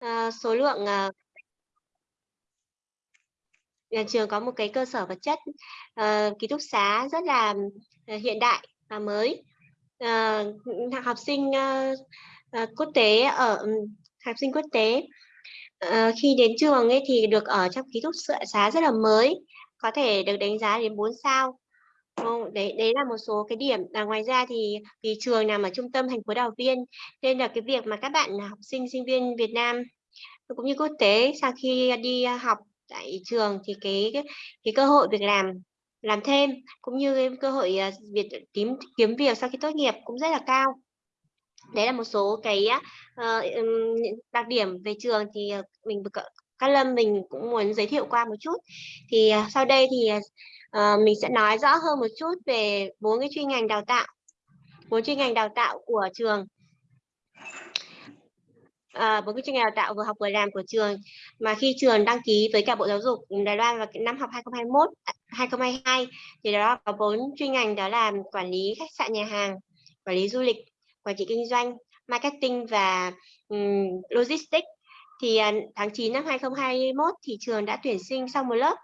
À, số lượng à nhà trường có một cái cơ sở vật chất, à, ký túc xá rất là, hiện đại và mới. À, học sinh, à, quốc tế ở ừ, học sinh quốc tế, à, khi đến trường ấy thì được ở trong ký túc xá rất là mới, có thể được đánh giá đến 4 sao. Không, đấy đấy là một số cái điểm. Và ngoài ra thì vì trường nằm ở trung tâm thành phố Đào Viên, nên là cái việc mà các bạn học sinh, sinh viên Việt Nam cũng như quốc tế sau khi đi à, học tại trường thì cái cái cái cơ hội việc làm làm thêm, cũng như cái cơ hội, à, việc kiếm kiếm việc sau khi tốt nghiệp cũng rất là cao. Đấy là một số cái, uh, đặc điểm về trường thì, à, mình các Cát Lâm mình cũng muốn giới thiệu qua một chút. Thì, sau đây thì, Ờ, mình sẽ nói rõ hơn một chút về bốn cái chuyên ngành đào tạo, bốn chuyên ngành đào tạo của trường. Ờ, bốn à, cái chuyên ngành đào tạo vừa học vừa làm của trường, mà khi trường đăng ký với cả Bộ Giáo dục Đài Loan vào năm học 2021-2022 thì đó có bốn chuyên ngành đó là quản lý khách sạn, nhà hàng, quản lý du lịch, quản trị kinh doanh, marketing và, um, logistics. Thì, à, tháng 9 năm 2021 thì trường đã tuyển sinh xong một lớp,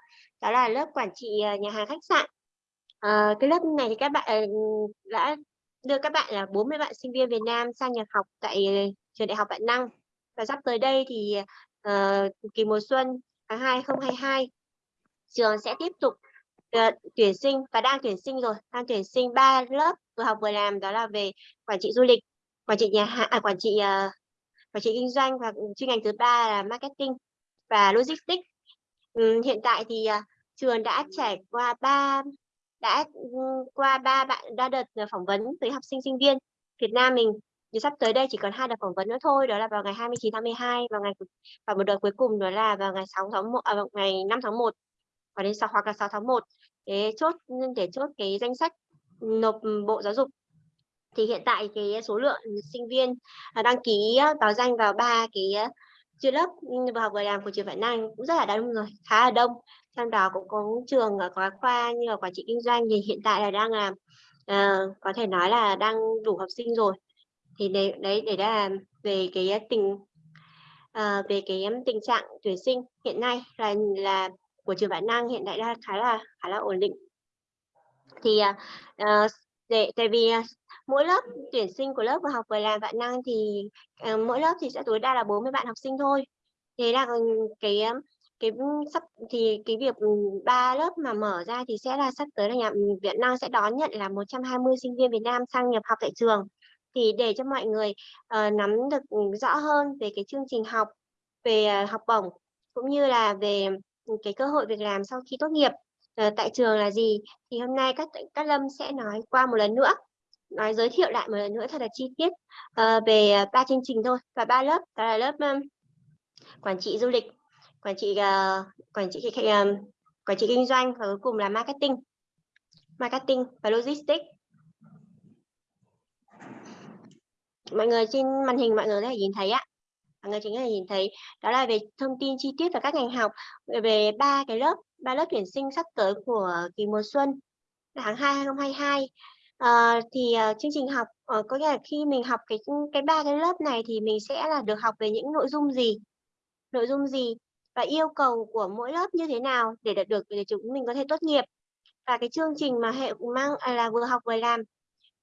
đó là lớp quản trị, ờ, nhà hàng, khách sạn. à, cái lớp này thì các bạn, ờ, đã đưa các bạn là 40 bạn sinh viên Việt Nam sang nhập học tại trường Đại học Vạn Năng. Và sắp tới đây thì, uh, kỳ mùa xuân tháng 2 2022, trường sẽ tiếp tục, uh, tuyển sinh và đang tuyển sinh rồi, đang tuyển sinh 3 lớp vừa học vừa làm đó là về quản trị du lịch, quản trị nhà hàng à, quản trị, uh, quản trị kinh doanh và, chuyên ngành thứ ba là marketing và logistics. Ừm, hiện tại thì, uh, trường đã trải qua ba đã, ừ, qua ba bạn đa đợt, ờ, phỏng vấn với học sinh, sinh viên Việt Nam mình, thì sắp tới đây chỉ còn hai đợt phỏng vấn nữa thôi, đó là vào ngày 29 tháng 12 và ngày và một đợt cuối cùng đó là vào ngày 6 tháng 1 à, ngày 5 tháng 1 và đến 6 hoặc là 6 tháng 1 để chốt để chốt cái danh sách nộp Bộ Giáo dục. Thì hiện tại cái số lượng sinh viên, à, đăng ký báo danh vào ba cái chuyên lớp, ừ, vừa học vừa làm của trường Vạn Năng cũng rất là đông rồi, khá là đông. Trong đó cũng có trường, ở có khoa như là quản trị kinh doanh thì hiện tại là đang làm uh, có thể nói là đang đủ học sinh rồi. Thì đấy đấy, để là về cái ờ, tình uh, về cái tình trạng tuyển sinh hiện nay là là của trường Vạn Năng hiện tại đang khá là khá là ổn định. Thì, uh, để tại vì, mỗi lớp tuyển sinh của lớp vừa học vừa làm Vạn Năng thì, uh, mỗi lớp thì sẽ tối đa là 40 bạn học sinh thôi. Thế là, cái, cái sắp thì cái việc, ừ, ba lớp mà mở ra thì sẽ là sắp tới là nhà ừ, Việt Nam sẽ đón nhận là 120 sinh viên Việt Nam sang nhập học tại trường. Thì để cho mọi người, uh, nắm được, ừ, rõ hơn về cái chương trình học, về, uh, học bổng, cũng như là về, cái cơ hội việc làm sau khi tốt nghiệp, uh, tại trường là gì, thì hôm nay các các Lâm sẽ nói qua một lần nữa, nói giới thiệu lại một lần nữa thật là chi tiết, uh, về ba chương trình thôi và ba lớp, đó là lớp, um, quản trị du lịch, quản trị, uh, quản trị khách ờ, quản trị kinh doanh và cuối cùng là marketing, marketing và logistics. Mọi người trên màn hình mọi người có thể nhìn thấy á, mọi người chính có thể nhìn thấy. Đó là về thông tin chi tiết về các ngành học, về ba cái lớp, ba lớp tuyển sinh sắp tới của kỳ mùa xuân tháng 2 2022. Ờ, thì, uh, chương trình học, uh, có nghĩa là khi mình học cái, cái ba cái lớp này thì mình sẽ là được học về những nội dung gì, nội dung gì? Và yêu cầu của mỗi lớp như thế nào để đạt được để chúng mình có thể tốt nghiệp. Và cái chương trình mà hệ mang à, là vừa học vừa làm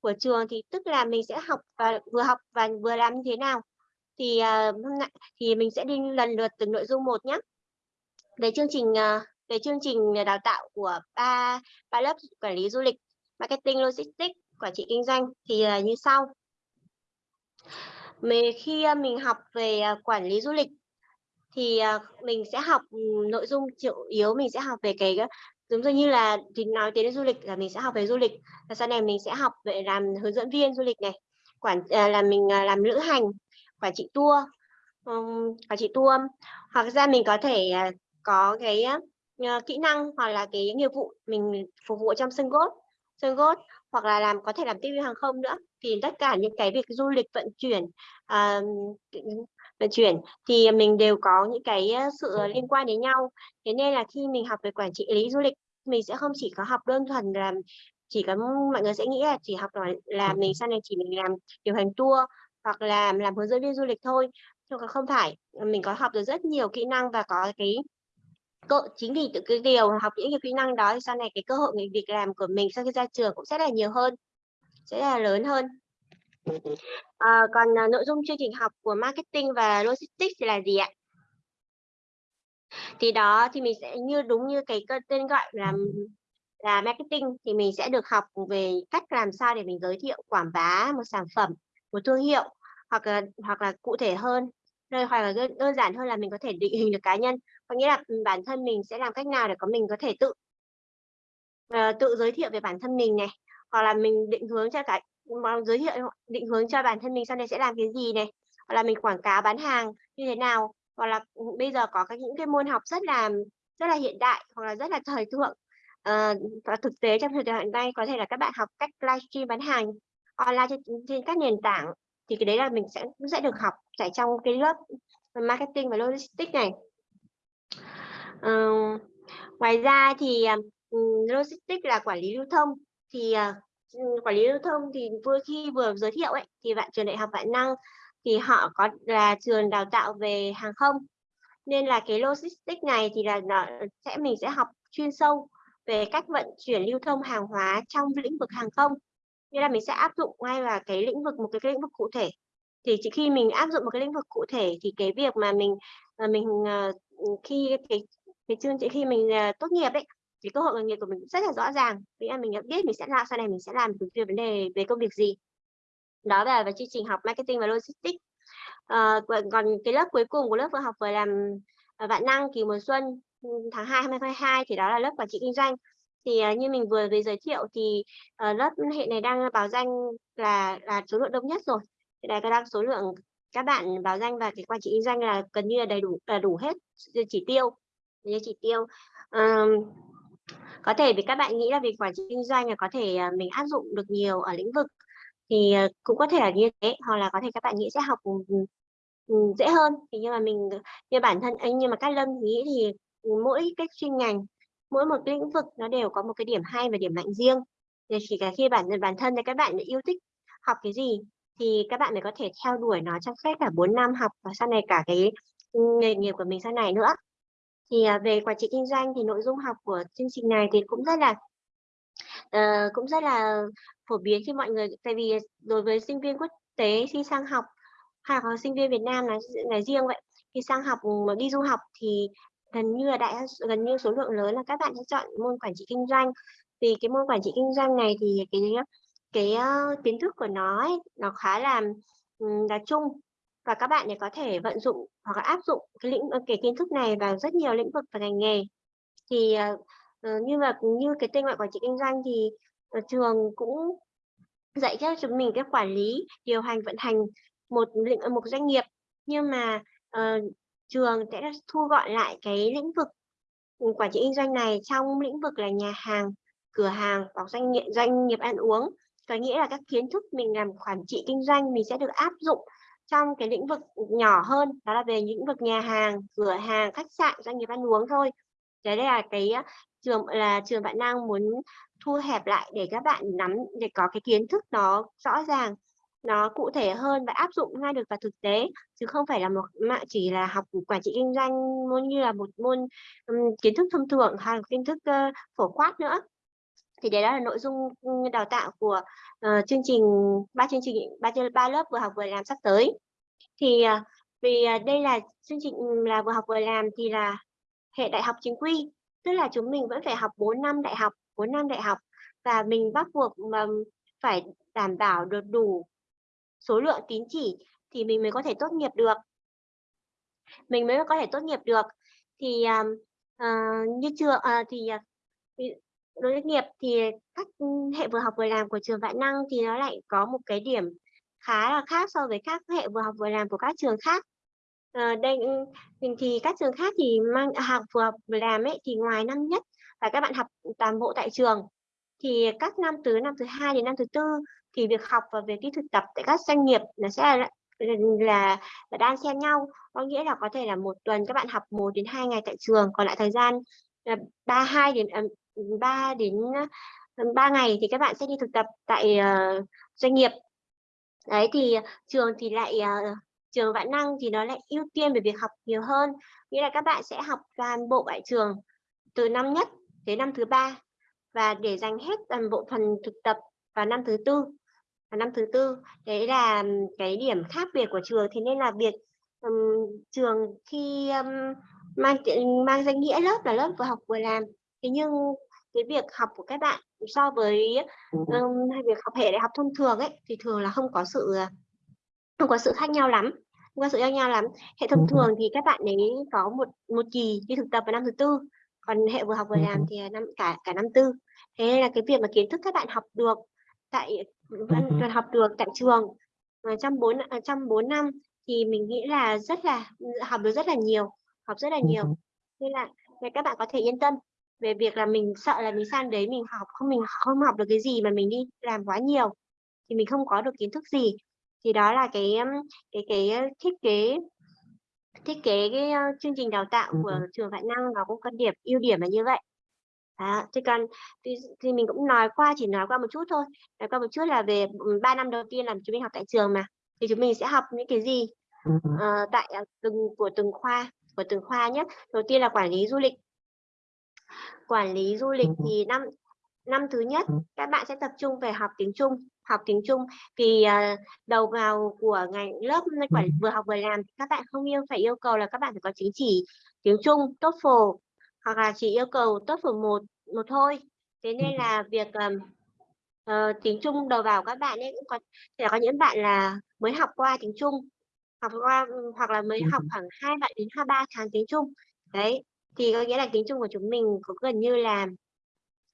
của trường thì tức là mình sẽ học và vừa học và vừa làm như thế nào. Thì, à, hôm nay thì mình sẽ đi lần lượt từng nội dung một nhé Về chương trình, à, về chương trình, đào tạo của 3 3 lớp quản lý du lịch, marketing, logistics, quản trị kinh doanh thì à, như sau. mình khi, mình học về, quản lý du lịch thì, ờ, mình sẽ học, ừ, nội dung chủ yếu mình sẽ học về cái, ờ, giống như là thì nói đến du lịch là mình sẽ học về du lịch, và sau này mình sẽ học về làm hướng dẫn viên du lịch này, quản ờ, là mình, làm lữ hành, quản trị tour, um, quản trị tour. Hoặc ra mình có thể, có cái, kỹ năng hoặc là cái nghiệp vụ mình phục vụ trong sân golf sân golf, hoặc là làm có thể làm tiếp viên hàng không nữa. Thì tất cả những cái việc du lịch vận chuyển, à, vận chuyển thì mình đều có những cái sự liên quan đến nhau. Thế nên là khi mình học về quản trị lý du lịch, mình sẽ không chỉ có học đơn thuần là chỉ có mọi người sẽ nghĩ là chỉ học là là mình sau này chỉ mình làm điều hành tour hoặc là làm hướng dẫn viên du lịch thôi. nhưng không phải mình có học được rất nhiều kỹ năng và có cái cơ chính vì từ cái điều học những cái kỹ năng đó thì sau này cái cơ hội nghề việc làm của mình sau khi ra trường cũng sẽ là nhiều hơn sẽ là lớn hơn. À, còn à, nội dung chương trình học của marketing và logistics thì là gì ạ? Thì đó thì mình sẽ như đúng như cái tên gọi là là marketing thì mình sẽ được học về cách làm sao để mình giới thiệu quảng bá một sản phẩm một thương hiệu hoặc là hoặc là cụ thể hơn rồi hoặc là đơn giản hơn là mình có thể định hình được cá nhân. Có nghĩa là ừ, bản thân mình sẽ làm cách nào để có mình có thể tự uh, tự giới thiệu về bản thân mình này hoặc là mình định hướng cho cả giới thiệu định hướng cho bản thân mình sau này sẽ làm cái gì này hoặc là mình quảng cáo bán hàng như thế nào hoặc là ừ, bây giờ có các những cái môn học rất là rất là hiện đại hoặc là rất là thời thượng à, và thực tế trong thời đại hiện nay có thể là các bạn học cách livestream bán hàng online trên, trên các nền tảng thì cái đấy là mình sẽ sẽ được học tại trong cái lớp marketing và logistics này. Uh, ngoài ra thì uh, logistics là quản lý lưu thông. Thì uh, quản lý lưu thông thì vừa khi vừa giới thiệu ấy thì bạn trường đại học vạn năng thì họ có là trường đào tạo về hàng không. Nên là cái logistics này thì là nó sẽ mình sẽ học chuyên sâu về cách vận chuyển lưu thông hàng hóa trong lĩnh vực hàng không nghĩa là mình sẽ áp dụng ngay vào cái lĩnh vực một cái lĩnh vực cụ thể. Thì chỉ khi mình áp dụng một cái lĩnh vực cụ thể thì cái việc mà mình à, mình ờ, khi cái cái chương trình khi mình à, tốt nghiệp đấy thì cơ hội nghề nghiệp của mình rất là rõ ràng. Nghĩa là mình biết mình sẽ làm sau này mình sẽ làm cái vấn đề về công việc gì. Đó là về chương trình học marketing và logistics. À, còn cái lớp cuối cùng của lớp vừa học vừa làm à, vạn năng kỳ mùa xuân ừ, tháng 2 2022 thì đó là lớp quản trị kinh doanh thì uh, như mình vừa mới giới thiệu thì uh, lớp hệ này đang báo danh là là số lượng đông nhất rồi. Thì đây đang số lượng các bạn báo danh và cái quản trị kinh doanh là gần như là đầy đủ là đủ hết chỉ tiêu như chỉ tiêu. Um, có thể vì các bạn nghĩ là việc quản trị kinh doanh là có thể à, mình áp dụng được nhiều ở lĩnh vực thì cũng có thể là như thế hoặc là có thể các bạn nghĩ sẽ học dễ hơn. Thì nhưng mà mình như bản thân anh nhưng mà các lâm nghĩ thì mỗi cái chuyên ngành mỗi một lĩnh vực nó đều có một cái điểm hay và điểm mạnh riêng. Thì chỉ cả khi bản bản thân thì các bạn yêu thích học cái gì thì các bạn mới có thể theo đuổi nó trong suốt cả 4 năm học và sau này cả cái ừ, nghề nghiệp của mình sau này nữa. Thì à, về quản trị kinh doanh thì nội dung học của chương trình này thì cũng rất là uh, cũng rất là phổ biến khi mọi người tại vì đối với sinh viên quốc tế khi sang học hay là sinh viên Việt Nam là, là riêng vậy. Khi sang học mà đi du học thì gần như là đại gần như số lượng lớn là các bạn sẽ chọn môn quản trị kinh doanh. Vì cái môn quản trị kinh doanh này thì cái cái uh, kiến thức của nó ấy, nó khá là là chung. Và các bạn có thể vận dụng hoặc là áp dụng cái lĩnh cái kiến thức này vào rất nhiều lĩnh vực và ngành nghề. Thì uh, như mà như cái tên gọi quản trị kinh doanh thì uh, trường cũng dạy cho chúng mình cái quản lý điều hành vận hành một lĩnh một doanh nghiệp. Nhưng mà uh, trường sẽ thu gọn lại cái lĩnh vực ừ, quản trị kinh doanh này trong lĩnh vực là nhà hàng, cửa hàng hoặc doanh nghiệp doanh nghiệp ăn uống. Có nghĩa là các kiến thức mình làm quản trị kinh doanh mình sẽ được áp dụng trong cái lĩnh vực nhỏ hơn, đó là về lĩnh vực nhà hàng, cửa hàng, khách sạn, doanh nghiệp ăn uống thôi. Đấy là cái trường, là trường bạn đang muốn thu hẹp lại để các bạn nắm, để có cái kiến thức nó rõ ràng nó cụ thể hơn và áp dụng ngay được vào thực tế chứ không phải là một mà chỉ là học quản trị kinh doanh môn như là một môn um, kiến thức thông thường hay là kiến thức uh, phổ quát nữa. Thì đấy là nội dung đào tạo của uh, chương trình ba chương trình ba ba lớp vừa học vừa làm sắp tới. Thì uh, vì uh, đây là chương trình là vừa học vừa làm thì là hệ đại học chính quy tức là chúng mình vẫn phải học 4 năm đại học 4 năm đại học và mình bắt buộc mà phải đảm bảo được đủ số lượng tín chỉ thì mình mới có thể tốt nghiệp được. Mình mới có thể tốt nghiệp được. Thì uh, như chưa à, uh, thì đối với nghiệp thì các hệ vừa học vừa làm của trường Vạn Năng thì nó lại có một cái điểm khá là khác so với các hệ vừa học vừa làm của các trường khác. À, đây ừ, thì các trường khác thì mang học vừa học vừa làm ấy thì ngoài năm nhất là các bạn học toàn bộ tại trường. Thì các năm từ năm thứ hai đến năm thứ tư thì việc học và việc đi thực tập tại các doanh nghiệp nó sẽ là là, là đang xen nhau. Có nghĩa là có thể là một tuần các bạn học một đến hai ngày tại trường còn lại thời gian à, ba hai đến à, ba đến à, ba ngày thì các bạn sẽ đi thực tập tại uh, doanh nghiệp. Đấy thì trường thì lại uh, trường vạn năng thì nó lại ưu tiên về việc học nhiều hơn. Nghĩa là các bạn sẽ học toàn bộ tại trường từ năm nhất đến năm thứ ba và để dành hết toàn bộ phần thực tập vào năm thứ tư và năm thứ tư đấy là cái điểm khác biệt của trường. Thế nên là việc um, trường khi um, mang mang danh nghĩa lớp là lớp vừa học vừa làm. Thế nhưng cái việc học của các bạn so với um, việc học hệ đại học thông thường ấy thì thường là không có sự không có sự khác nhau lắm không có sự khác nhau lắm. Hệ thông thường thì các bạn ấy có một một kỳ đi thực tập vào năm thứ tư còn hệ vừa học vừa làm thì năm cả cả năm tư. Thế nên là cái việc mà kiến thức các bạn học được tại vẫn học được tại trường. Trong bốn trong bốn năm thì mình nghĩ là rất là học được rất là nhiều học rất là nhiều. Nên là nên các bạn có thể yên tâm về việc là mình sợ là mình sang đấy mình học không mình không học được cái gì mà mình đi làm quá nhiều thì mình không có được kiến thức gì. Thì đó là cái cái cái thiết kế thiết kế cái chương trình đào tạo của trường Vạn Năng nó cũng có điểm ưu điểm là như vậy đó, thì còn thì, thì mình cũng nói qua chỉ nói qua một chút thôi. Nói qua một chút là về 3 năm đầu tiên làm chúng mình học tại trường mà thì chúng mình sẽ học những cái gì uh, tại từng của từng khoa của từng khoa nhé đầu tiên là quản lý du lịch. Quản lý du lịch thì năm năm thứ nhất các bạn sẽ tập trung về học tiếng Trung học tiếng Trung. Vì uh, đầu vào của ngành lớp quản vừa học vừa làm các bạn không yêu phải yêu cầu là các bạn phải có chứng chỉ tiếng Trung TOEFL hoặc là chỉ yêu cầu TOEFL một một thôi. Thế nên là việc um, uh, tiếng Trung đầu vào các bạn ấy cũng có thể có những bạn là mới học qua tiếng Trung học qua hoặc là mới học khoảng hai bạn đến hai ba tháng tiếng Trung. Đấy thì có nghĩa là tiếng Trung của chúng mình cũng gần như là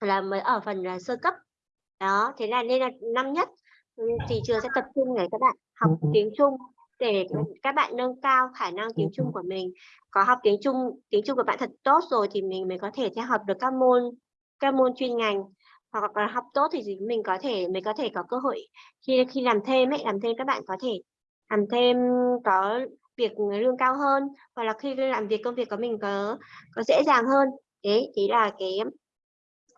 là mới ở phần là sơ cấp. Đó thế là nên là năm nhất thì trường sẽ tập trung để các bạn học tiếng Trung để các bạn nâng cao khả năng tiếng Trung của mình. Có học tiếng Trung tiếng Trung của bạn thật tốt rồi thì mình mới có thể theo học được các môn các môn chuyên ngành. Hoặc là học tốt thì mình có thể mình có thể có cơ hội khi khi làm thêm ấy làm thêm các bạn có thể làm thêm có việc lương cao hơn. Hoặc là khi làm việc công việc của mình có có dễ dàng hơn. Đấy thì là cái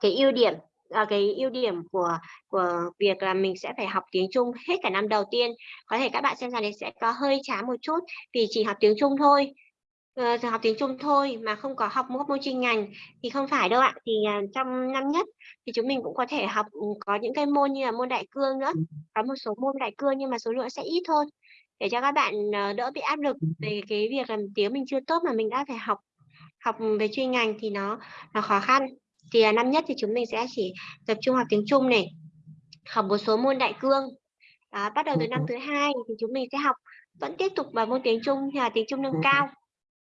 cái ưu điểm à, cái ưu điểm của của việc là mình sẽ phải học tiếng Trung hết cả năm đầu tiên. Có thể các bạn xem rằng đấy sẽ có hơi chán một chút vì chỉ học tiếng Trung thôi. Uh, học tiếng Trung thôi mà không có học một môn chuyên ngành thì không phải đâu ạ. Thì uh, trong năm nhất thì chúng mình cũng có thể học ừ, có những cái môn như là môn đại cương nữa. Có một số môn đại cương nhưng mà số lượng sẽ ít thôi. Để cho các bạn uh, đỡ bị áp lực về cái việc làm tiếng mình chưa tốt mà mình đã phải học học về chuyên ngành thì nó nó khó khăn thì uh, năm nhất thì chúng mình sẽ chỉ tập trung học tiếng Trung này học một số môn đại cương. Đó, bắt đầu từ năm thứ hai thì chúng mình sẽ học vẫn tiếp tục vào môn tiếng Trung là tiếng Trung nâng cao.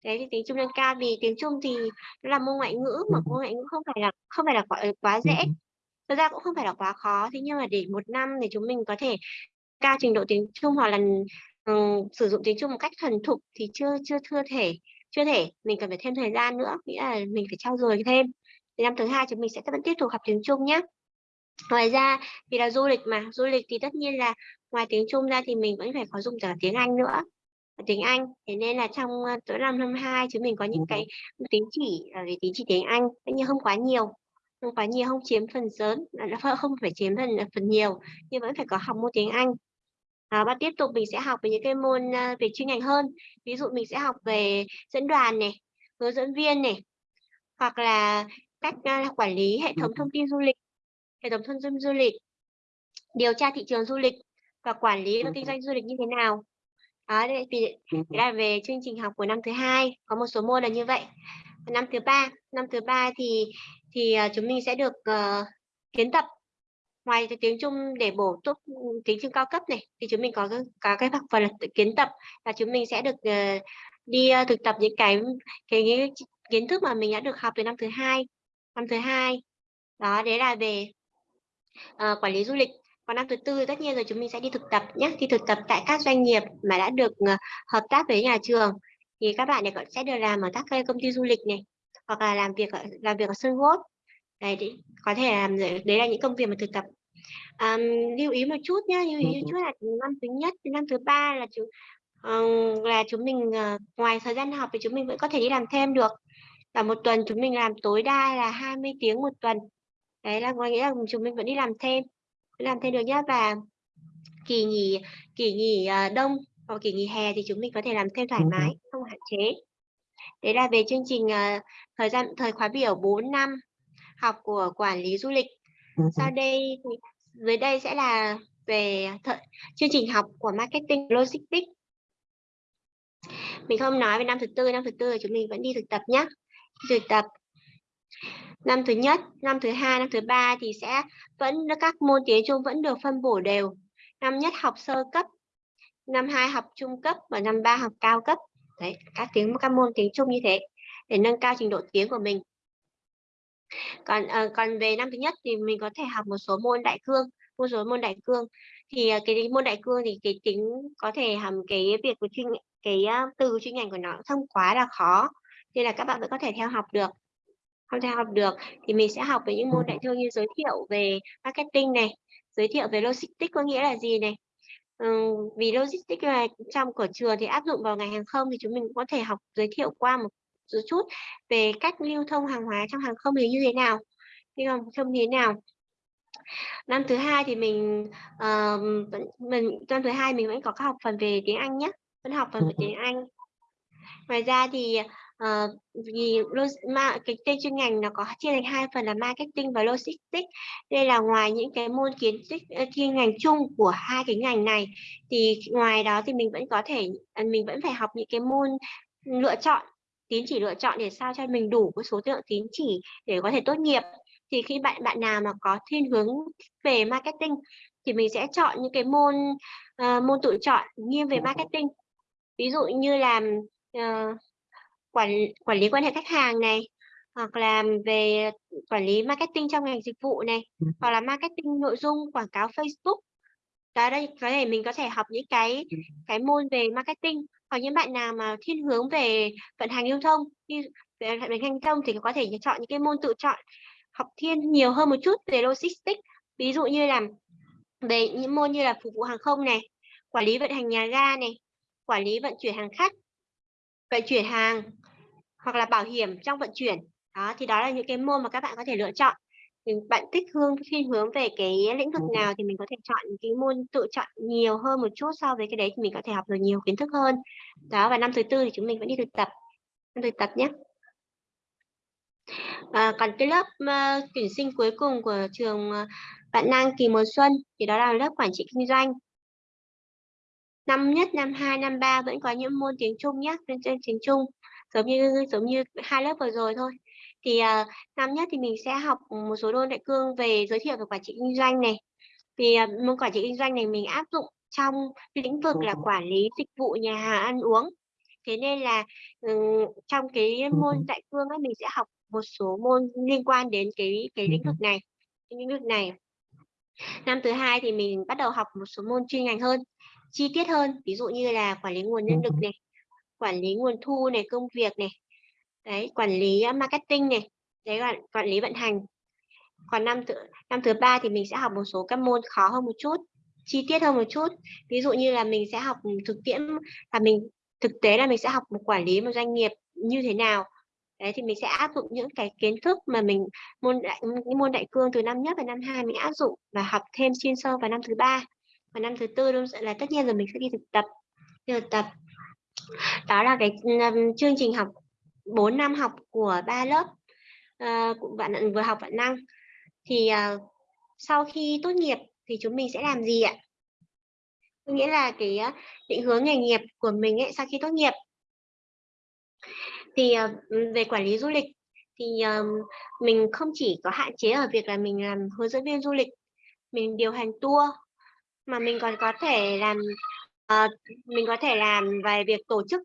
Đấy thì tiếng Trung nâng cao vì tiếng Trung thì nó là môn ngoại ngữ mà môn ngoại ngữ không phải là không phải là quá, quá dễ. Thực ra cũng không phải là quá khó thế nhưng mà để một năm thì chúng mình có thể cao trình độ tiếng Trung hoặc là um, sử dụng tiếng Trung một cách thuần thục thì chưa chưa chưa thể chưa thể. Mình cần phải thêm thời gian nữa nghĩa là mình phải trau dồi thêm thì năm thứ hai chúng mình sẽ vẫn tiếp tục học tiếng Trung nhé ngoài ra vì là du lịch mà du lịch thì tất nhiên là ngoài tiếng Trung ra thì mình vẫn phải có dùng cả tiếng Anh nữa. Tiếng Anh thế nên là trong ờ, tối năm năm hai chúng mình có những cái tín chỉ ờ, về tín chỉ tiếng Anh tất nhiên không quá nhiều. Không quá nhiều không chiếm phần lớn không phải chiếm phần phần nhiều nhưng vẫn phải có học môn tiếng Anh. À, và tiếp tục mình sẽ học về những cái môn về chuyên ngành hơn. Ví dụ mình sẽ học về dẫn đoàn này hướng dẫn viên này hoặc là cách uh, quản lý hệ thống thông tin du lịch hệ thống thông tin du lịch điều tra thị trường du lịch và quản lý và kinh doanh du lịch như thế nào. Đó đây là về chương trình học của năm thứ hai có một số môn là như vậy. Năm thứ ba năm thứ ba thì thì uh, chúng mình sẽ được uh, kiến tập ngoài tiếng Trung để bổ túc tiếng Trung cao cấp này thì chúng mình có có cái phần là kiến tập là chúng mình sẽ được uh, đi uh, thực tập những cái, cái kiến thức mà mình đã được học từ năm thứ hai năm thứ hai. Đó đấy là về uh, quản lý du lịch. Còn năm thứ tư tất nhiên rồi chúng mình sẽ đi thực tập nhé đi thực tập tại các doanh nghiệp mà đã được uh, hợp tác với nhà trường. Thì các bạn này sẽ được làm ở các công ty du lịch này hoặc là làm việc ở, làm việc ở sân golf đấy thì có thể làm đấy là những công việc mà thực tập. Um, lưu ý một chút nhé lưu ý một chút là năm thứ nhất năm thứ ba là chúng uh, là chúng mình uh, ngoài thời gian học thì chúng mình vẫn có thể đi làm thêm được và một tuần chúng mình làm tối đa là 20 tiếng một tuần đấy là có nghĩa là chúng mình vẫn đi làm thêm làm thêm được nhé và kỳ nghỉ kỳ nghỉ uh, đông vào kỳ nghỉ hè thì chúng mình có thể làm thêm thoải mái, không hạn chế. Đấy là về chương trình uh, thời gian thời khóa biểu 4 năm học của quản lý du lịch. Sau đây thì dưới đây sẽ là về chương trình học của marketing logistics. Mình không nói về năm thứ tư, năm thứ tư chúng mình vẫn đi thực tập nhé. Thực tập năm thứ nhất, năm thứ hai, năm thứ ba thì sẽ vẫn các môn tiếng Trung vẫn được phân bổ đều. Năm nhất học sơ cấp, năm hai học trung cấp và năm ba học cao cấp. Đấy, các tiếng các môn tiếng Trung như thế để nâng cao trình độ tiếng của mình. Còn uh, còn về năm thứ nhất thì mình có thể học một số môn đại cương, một số môn đại cương thì uh, cái môn đại cương thì cái tính có thể hàm cái việc của chuyên cái uh, từ chuyên ngành của nó không quá là khó nên là các bạn vẫn có thể theo học được. Không theo học được thì mình sẽ học về những môn đại thương như giới thiệu về marketing này giới thiệu về logistics có nghĩa là gì này. Ừ, vì logistics là trong của trường thì áp dụng vào ngành hàng không thì chúng mình cũng có thể học giới thiệu qua một chút về cách lưu thông hàng hóa trong hàng không thì như thế nào nhưng thông không thế nào. Năm thứ hai thì mình uh, mình năm thứ hai mình vẫn có các học phần về tiếng Anh nhé vẫn học phần về tiếng Anh. Ngoài ra thì uh, vì mà cái tên chuyên ngành nó có chia thành hai phần là marketing và logistics. Đây là ngoài những cái môn kiến thức ờ, chuyên ngành chung của hai cái ngành này thì ngoài đó thì mình vẫn có thể ờ, mình vẫn phải học những cái môn lựa chọn tín chỉ lựa chọn để sao cho mình đủ cái số lượng tín chỉ để có thể tốt nghiệp. Thì khi bạn bạn nào mà có thiên hướng về marketing thì mình sẽ chọn những cái môn uh, môn tự chọn nghiêng về marketing. Ví dụ như là uh, quản quản lý quan hệ khách hàng này hoặc là về quản lý marketing trong ngành dịch vụ này ừ. hoặc là marketing nội dung quảng cáo Facebook đó đây có thể mình có thể học những cái ừ. cái môn về marketing hoặc những bạn nào mà thiên hướng về vận hành lưu thông như về vận hành thông thì có thể chọn những cái môn tự chọn học thiên nhiều hơn một chút về logistics ví dụ như là về những môn như là phục vụ hàng không này quản lý vận hành nhà ga này quản lý vận chuyển hàng khách vận chuyển hàng hoặc là bảo hiểm trong vận chuyển. Đó thì đó là những cái môn mà các bạn có thể lựa chọn. Thì bạn thích hướng thiên hướng về cái lĩnh vực nào thì mình có thể chọn cái môn tự chọn nhiều hơn một chút so với cái đấy thì mình có thể học được nhiều kiến thức hơn. Đó và năm thứ tư thì chúng mình vẫn đi thực tập. Năm thực tập nhé. À, còn cái lớp uh, tuyển sinh cuối cùng của trường uh, bạn năng kỳ mùa xuân thì đó là lớp quản trị kinh doanh. Năm nhất năm hai năm ba vẫn có những môn tiếng trung nhé trên tiếng trung giống như giống như hai lớp vừa rồi thôi. Thì uh, năm nhất thì mình sẽ học một số đôn đại cương về giới thiệu về quản trị kinh doanh này. Thì uh, môn quản trị kinh doanh này mình áp dụng trong lĩnh vực là quản lý dịch vụ nhà hàng ăn uống. Thế nên là um, trong cái môn đại cương ấy mình sẽ học một số môn liên quan đến cái cái lĩnh vực này cái lĩnh vực này. Năm thứ hai thì mình bắt đầu học một số môn chuyên ngành hơn chi tiết hơn ví dụ như là quản lý nguồn nhân lực này quản lý nguồn thu này, công việc này, đấy, quản lý ờ, marketing này, đấy là quản lý vận hành. Còn năm thứ năm thứ ba thì mình sẽ học một số các môn khó hơn một chút, chi tiết hơn một chút. Ví dụ như là mình sẽ học ừ, thực tiễn, là mình, thực tế là mình sẽ học một quản lý một doanh nghiệp như thế nào. Đấy, thì mình sẽ áp dụng những cái kiến thức mà mình, môn đại những môn đại cương từ năm nhất và năm hai mình áp dụng và học thêm chuyên sâu vào năm thứ ba. Và năm thứ tư là tất nhiên rồi mình sẽ đi thực tập, đi thực tập đó là cái um, chương trình học 4 năm học của ba lớp uh, bạn vừa học bạn năng. Thì uh, sau khi tốt nghiệp thì chúng mình sẽ làm gì ạ? Nghĩa là cái ờ, định hướng nghề nghiệp của mình ấy sau khi tốt nghiệp. Thì uh, về quản lý du lịch thì uh, mình không chỉ có hạn chế ở việc là mình làm hướng dẫn viên du lịch mình điều hành tour mà mình còn có thể làm Ờ, mình có thể làm về việc tổ chức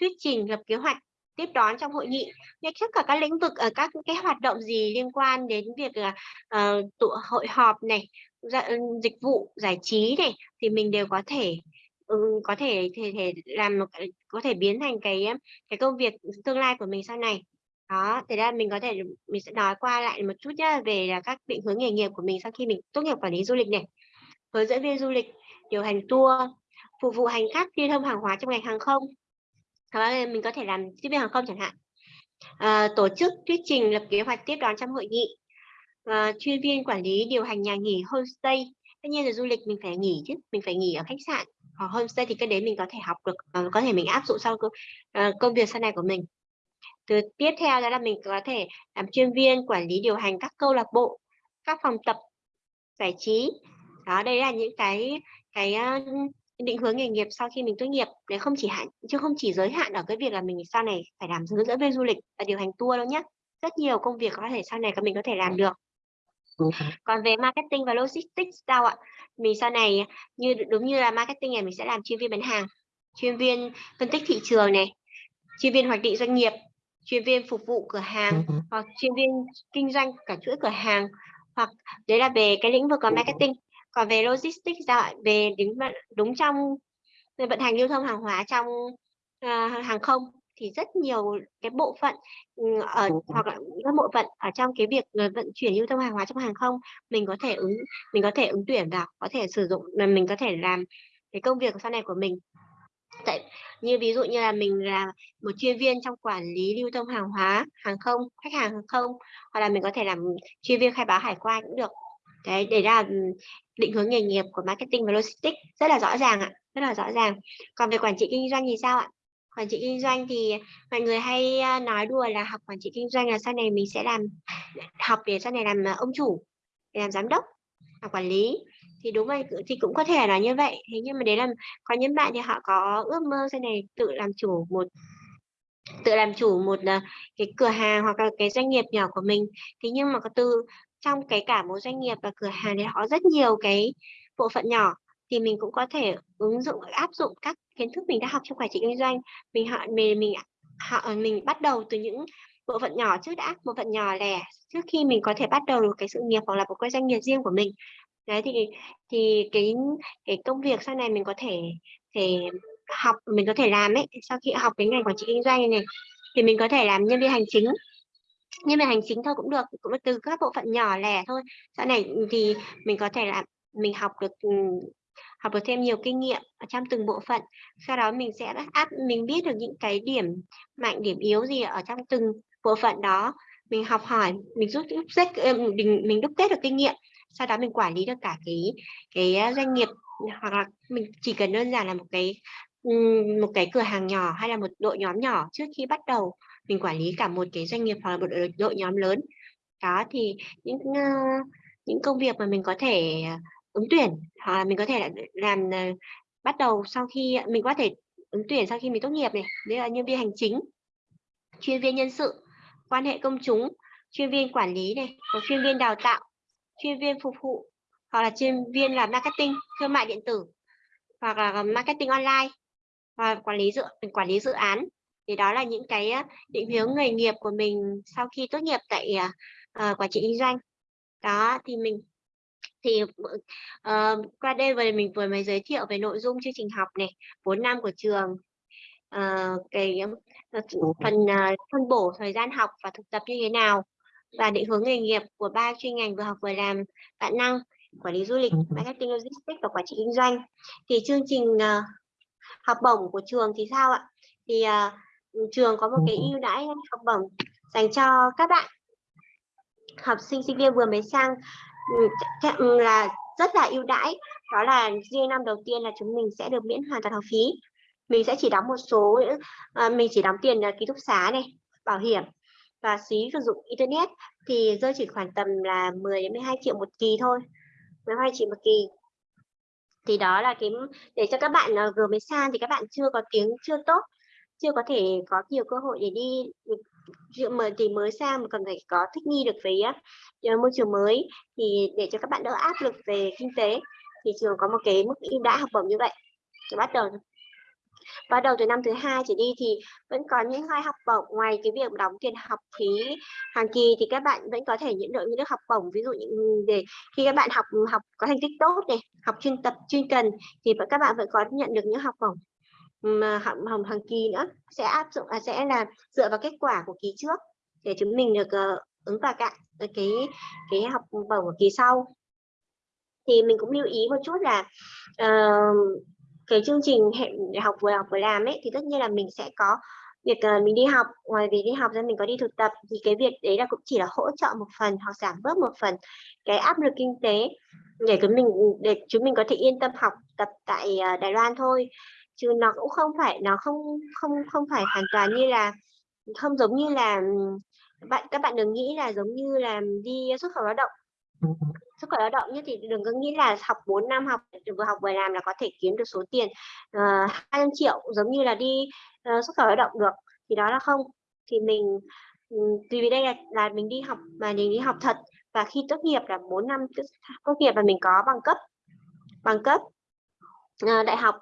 thuyết trình lập kế hoạch tiếp đón trong hội nghị. Ngay trước cả các lĩnh vực ở các cái hoạt động gì liên quan đến việc là uh, tụ hội họp này dạ, ừ, dịch vụ giải trí này thì mình đều có thể ừ, có thể thể thể làm một có thể biến thành cái cái công việc tương lai của mình sau này. Đó thế ra mình có thể mình sẽ nói qua lại một chút nhá về là các định hướng nghề nghiệp của mình sau khi mình tốt nghiệp quản lý du lịch này. Hướng dẫn viên du lịch điều hành tour phục vụ hành khách lưu thông hàng hóa trong ngành hàng không. Hoặc mình có thể làm tiếp viên hàng không chẳng hạn. À, tổ chức thuyết trình lập kế hoạch tiếp đón trong hội nghị. À, chuyên viên quản lý điều hành nhà nghỉ homestay. Tất nhiên là du lịch mình phải nghỉ chứ mình phải nghỉ ở khách sạn hoặc homestay thì cái đấy mình có thể học được à, có thể mình áp dụng sau uh, công việc sau này của mình. Từ tiếp theo đó là mình có thể làm chuyên viên quản lý điều hành các câu lạc bộ các phòng tập giải trí. Đó đây là những cái cái định hướng nghề nghiệp sau khi mình tốt nghiệp. Để không chỉ hạn chứ không chỉ giới hạn ở cái việc là mình sau này phải làm hướng dẫn viên du lịch và điều hành tour đâu nhé rất nhiều công việc có thể sau này mình có thể làm được. Còn về marketing và logistics sao ạ? Mình sau này như đúng như là marketing này mình sẽ làm chuyên viên bán hàng chuyên viên phân tích thị trường này chuyên viên hoạch định doanh nghiệp chuyên viên phục vụ cửa hàng hoặc chuyên viên kinh doanh cả chuỗi cửa hàng. Hoặc đấy là về cái lĩnh vực của marketing còn về logistics ra về đúng đúng trong vận hành lưu thông hàng hóa trong uh, hàng không thì rất nhiều cái bộ phận ừ, ở hoặc là các bộ phận ở trong cái việc vận chuyển lưu thông hàng hóa trong hàng không mình có thể ứng mình có thể ứng tuyển vào có thể sử dụng là mình có thể làm cái công việc sau này của mình. Tại như ví dụ như là mình là một chuyên viên trong quản lý lưu thông hàng hóa hàng không khách hàng hàng không hoặc là mình có thể làm chuyên viên khai báo hải quan cũng được đấy để ra định hướng nghề nghiệp của marketing và logistics rất là rõ ràng ạ, rất là rõ ràng. Còn về quản trị kinh doanh thì sao ạ? Quản trị kinh doanh thì mọi người hay nói đùa là học quản trị kinh doanh là sau này mình sẽ làm, học để sau này làm à, ông chủ, để làm giám đốc, làm quản lý. Thì đúng vậy thì cũng có thể là như vậy. Thế nhưng mà đấy là có những bạn thì họ có ước mơ sau này tự làm chủ một, tự làm chủ một à, cái cửa hàng hoặc là cái doanh nghiệp nhỏ của mình. Thế nhưng mà có từ trong cái cả một doanh nghiệp và cửa hàng thì họ rất nhiều cái bộ phận nhỏ, thì mình cũng có thể ứng dụng, áp dụng các kiến thức mình đã học trong quản trị kinh doanh. Mình họ, mình mình, họ, mình bắt đầu từ những bộ phận nhỏ trước đã, bộ phận nhỏ lẻ trước khi mình có thể bắt đầu được cái sự nghiệp hoặc là một cái doanh nghiệp riêng của mình. Đấy, thì thì cái cái công việc sau này mình có thể thể học, mình có thể làm ấy, sau khi học cái ngành quản trị kinh doanh này, thì mình có thể làm nhân viên hành chính nhân viên hành chính thôi cũng được, cũng từ các bộ phận nhỏ lẻ thôi. Sau này thì mình có thể là mình học được ừ, học được thêm nhiều kinh nghiệm ở trong từng bộ phận. Sau đó mình sẽ áp mình biết được những cái điểm mạnh, điểm yếu gì ở trong từng bộ phận đó. Mình học hỏi, mình rút đúc kết mình mình đúc kết được kinh nghiệm. Sau đó mình quản lý được cả cái cái ờ, doanh nghiệp, hoặc là mình chỉ cần đơn giản là một cái ừ, một cái cửa hàng nhỏ hay là một đội nhóm nhỏ trước khi bắt đầu mình quản lý cả một cái doanh nghiệp hoặc là một đội nhóm lớn. Đó, thì những ờ, những công việc mà mình có thể ờ, ứng tuyển hoặc là mình có thể làm ờ, bắt đầu sau khi, mình có thể ứng tuyển sau khi mình tốt nghiệp này. Đấy là nhân viên hành chính, chuyên viên nhân sự, quan hệ công chúng, chuyên viên quản lý này và chuyên viên đào tạo, chuyên viên phục vụ, hoặc là chuyên viên là marketing, thương mại điện tử, hoặc là marketing online và quản lý dự quản lý dự án thì đó là những cái định hướng nghề nghiệp của mình sau khi tốt nghiệp tại uh, quản trị kinh doanh. Đó thì mình thì uh, qua đây vừa mình vừa mới giới thiệu về nội dung chương trình học này 4 năm của trường uh, cái uh, phần uh, phân bổ thời gian học và thực tập như thế nào và định hướng nghề nghiệp của ba chuyên ngành vừa học vừa làm bạn năng quản lý du lịch marketing logistics và quản trị kinh doanh. Thì chương trình uh, học bổng của trường thì sao ạ? Thì uh, trường có một cái ưu đãi học bổng dành cho các bạn. Học sinh sinh viên vừa mới sang là rất là ưu đãi. Đó là riêng năm đầu tiên là chúng mình sẽ được miễn hoàn toàn học phí. Mình sẽ chỉ đóng một số à, mình chỉ đóng tiền ký túc xá này bảo hiểm và phí sử dụng internet thì rơi chỉ khoảng tầm là 10 đến 12 triệu một kỳ thôi 12 triệu một kỳ. Thì đó là cái để cho các bạn vừa mới sang thì các bạn chưa có tiếng chưa tốt chưa có thể có nhiều cơ hội để đi dự mở thì mới sang mà cần phải có thích nghi được với uh, môi trường mới. Thì để cho các bạn đỡ áp lực về kinh tế thì trường có một cái mức ưu đãi học bổng như vậy. Để bắt đầu bắt đầu từ năm thứ hai trở đi thì vẫn có những hai học bổng ngoài cái việc đóng tiền học phí hàng kỳ thì các bạn vẫn có thể nhận được những học bổng ví dụ như để khi các bạn học học có thành tích tốt này học chuyên tập chuyên cần thì các bạn vẫn có nhận được những học bổng mà hỏng hàng kỳ nữa sẽ áp dụng à, sẽ là dựa vào kết quả của kỳ trước để chúng mình được uh, ứng vào cạn ờ, cái cái học bổng của kỳ sau. Thì mình cũng lưu ý một chút là uh, cái chương trình hệ học vừa học vừa làm ấy thì tất nhiên là mình sẽ có việc uh, mình đi học. Ngoài việc đi học ra mình có đi thực tập thì cái việc đấy là cũng chỉ là hỗ trợ một phần hoặc giảm bớt một phần cái áp lực kinh tế để chúng mình để chúng mình có thể yên tâm học tập tại uh, Đài Loan thôi chứ nó cũng không phải nó không không không phải hoàn toàn như là không giống như là bạn các bạn đừng nghĩ là giống như là đi xuất khẩu lao động. Xuất khẩu lao động như thì đừng có nghĩ là học 4 năm học vừa học vừa làm là có thể kiếm được số tiền ờ, uh, 200 triệu giống như là đi uh, xuất khẩu lao động được thì đó là không. Thì mình um, vì đây là, là mình đi học mà mình đi học thật và khi tốt nghiệp là 4 năm tốt nghiệp và mình có bằng cấp bằng cấp uh, đại học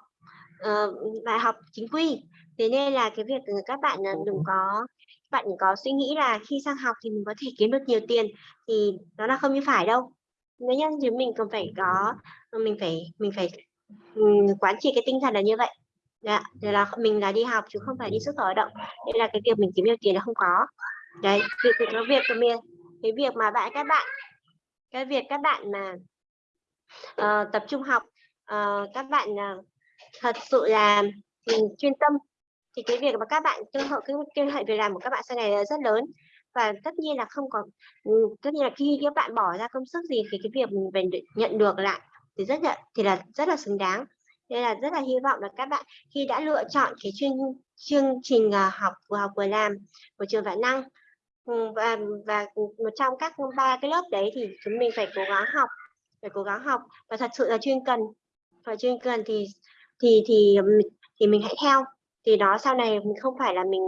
uh, đại học chính quy. Thế nên là cái việc các bạn đừng có bạn có suy nghĩ là khi sang học thì mình có thể kiếm được nhiều tiền thì đó là không như phải đâu. Nếu như thì mình cần phải có mình phải mình phải quán triệt cái tinh thần là như vậy. Dạ là mình là đi học chứ không phải đi xuất khẩu lao động. Đây là cái việc mình kiếm nhiều tiền là không có. Đấy việc cái việc của mình cái việc mà bạn các bạn cái việc các bạn mà uh, tập trung học uh, các bạn uh, thật sự là mình chuyên tâm. Thì cái việc mà các bạn cơ hội, cái cơ hội việc làm của các bạn sau này là rất lớn. Và tất nhiên là không có ừ, tất nhiên là khi các bạn bỏ ra công sức gì thì cái việc mình về nhận được lại thì rất là, thì là rất là xứng đáng. Nên là rất là hy vọng là các bạn khi đã lựa chọn cái chuyên chương trình à, học, vừa học vừa làm của trường vạn năng ừ, và và một trong các ba cái lớp đấy thì chúng mình phải cố gắng học, phải cố gắng học. Và thật sự là chuyên cần và chuyên cần thì thì thì thì mình hãy theo. Thì đó sau này mình không phải là mình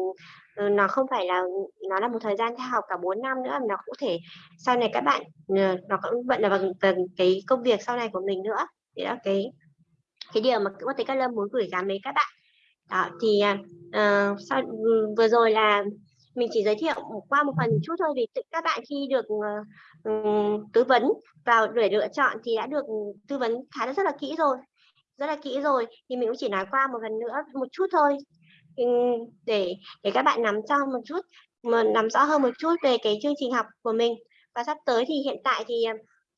ờ, nó không phải là nó là một thời gian theo học cả 4 năm nữa nó cũng thể sau này các bạn ờ, nó cũng vẫn là bằng, bằng cái công việc sau này của mình nữa. Thì đó cái cái điều mà có thể các lâm muốn gửi gắm đến các bạn. Đó thì uh, sau ừ, vừa rồi là mình chỉ giới thiệu qua một phần chút thôi vì các bạn khi được uh, tư vấn vào để lựa chọn thì đã được tư vấn khá là rất là kỹ rồi rất là kỹ rồi. Thì mình cũng chỉ nói qua một lần nữa, một chút thôi. Ừ, để để các bạn nắm cho một chút, mà nắm rõ hơn một chút về cái chương trình học của mình. Và sắp tới thì hiện tại thì ờ,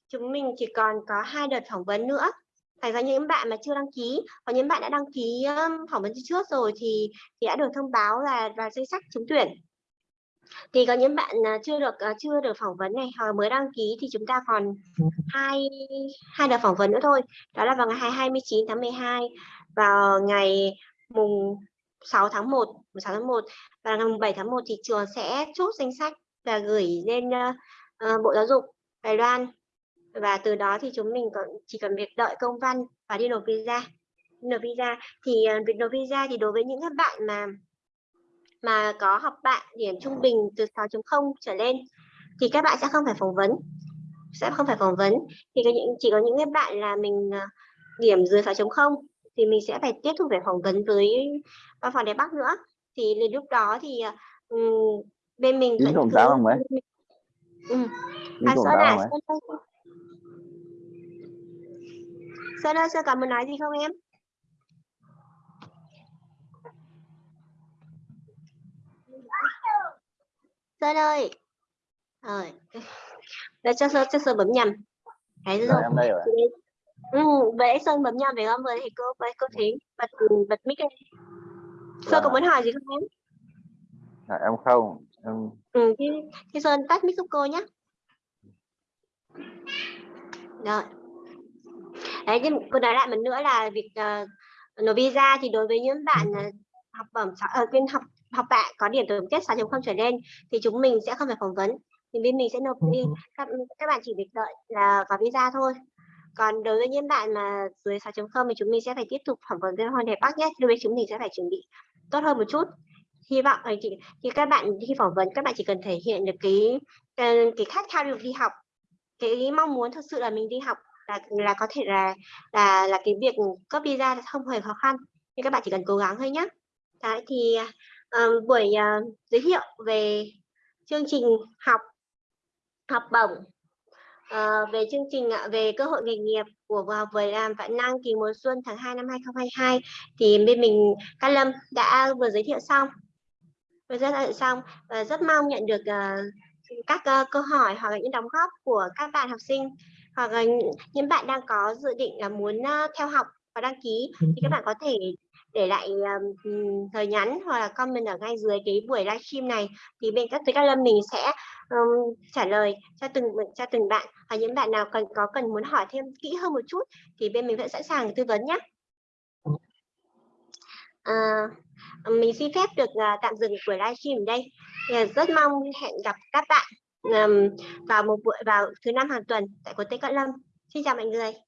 chúng mình chỉ còn có hai đợt phỏng vấn nữa. Thành ra những bạn mà chưa đăng ký. Và những bạn đã đăng ký phỏng vấn trước rồi thì thì đã được thông báo là vào danh sách trúng tuyển thì có những bạn à, chưa được à, chưa được phỏng vấn này hoặc mới đăng ký thì chúng ta còn hai hai đợt phỏng vấn nữa thôi. Đó là vào ngày 29 tháng 12 vào ngày mùng 6 tháng 1 16 tháng 1 và ngày mùng 7 tháng 1 thì trường sẽ chốt danh sách và gửi lên uh, Bộ Giáo dục Đài Loan. Và từ đó thì chúng mình còn chỉ cần việc đợi công văn và đi nộp visa. Nộp visa thì uh, việc nộp visa thì đối với những các bạn mà mà có học bạn điểm trung bình từ 6.0 trở lên thì các bạn sẽ không phải phỏng vấn. Sẽ không phải phỏng vấn. Thì có những chỉ có những cái bạn là mình à, điểm dưới 6.0 thì mình sẽ phải tiếp tục phải phỏng vấn với văn phòng Đài Bắc nữa. Thì lúc đó thì um, bên mình vẫn cứ không mấy ừ. à, Sơn à Sơn Sơn ơi Sơn còn muốn nói gì không em Sơn ơi. Rồi. Để cho Sơn cho Sơn bấm nhầm. Thấy rồi. em đây rồi. Ừ, vậy Sơn bấm nhầm phải không vừa thì cô với cô Thúy bật bật mic lên. Sơn có muốn hỏi gì không em? À, em không. Em... ừ, thì, thì Sơn tắt mic giúp cô nhé rồi. Đấy nhưng cô nói lại một nữa là việc uh, nộp visa thì đối với những bạn uh, học bổng uh, bên học học bạ có điểm tổng kết 6.0 trở lên thì chúng mình sẽ không phải phỏng vấn. Thì bên mình sẽ nộp đi. các, các bạn chỉ việc đợi là có visa thôi. Còn đối với những bạn mà dưới 6.0 thì chúng mình sẽ phải tiếp tục phỏng vấn với Hoàng Đẹp Bắc nhé. Đối với chúng mình sẽ phải chuẩn bị tốt hơn một chút. Hy vọng thì, thì các bạn khi phỏng vấn các bạn chỉ cần thể hiện được cái cái khát khao được đi học. Cái mong muốn thực sự là mình đi học là là có thể là là là cái việc cấp visa không hề khó khăn. Nhưng các bạn chỉ cần cố gắng thôi nhé Đấy, thì uh, buổi uh, giới thiệu về chương trình học học bổng. Uh, về chương trình uh, về cơ hội nghề nghiệp của vừa học vừa làm vạn năng kỳ mùa xuân tháng 2 năm 2022 thì bên mình Cát Lâm đã vừa giới thiệu xong. Vừa giới thiệu xong và rất mong nhận được uh, các uh, câu hỏi hoặc là những đóng góp của các bạn học sinh hoặc là những bạn đang có dự định là muốn uh, theo học và đăng ký thì các bạn có thể để lại um, thời nhắn hoặc là comment ở ngay dưới cái buổi livestream này thì bên các các lâm mình sẽ um, trả lời cho từng cho từng bạn và những bạn nào cần có cần muốn hỏi thêm kỹ hơn một chút thì bên mình vẫn sẵn sàng tư vấn nhé. À, ờ, mình xin phép được uh, tạm dừng buổi livestream ở đây. Rất mong hẹn gặp các bạn um, vào một buổi vào thứ năm hàng tuần tại của Tây Cận Lâm. Xin chào mọi người.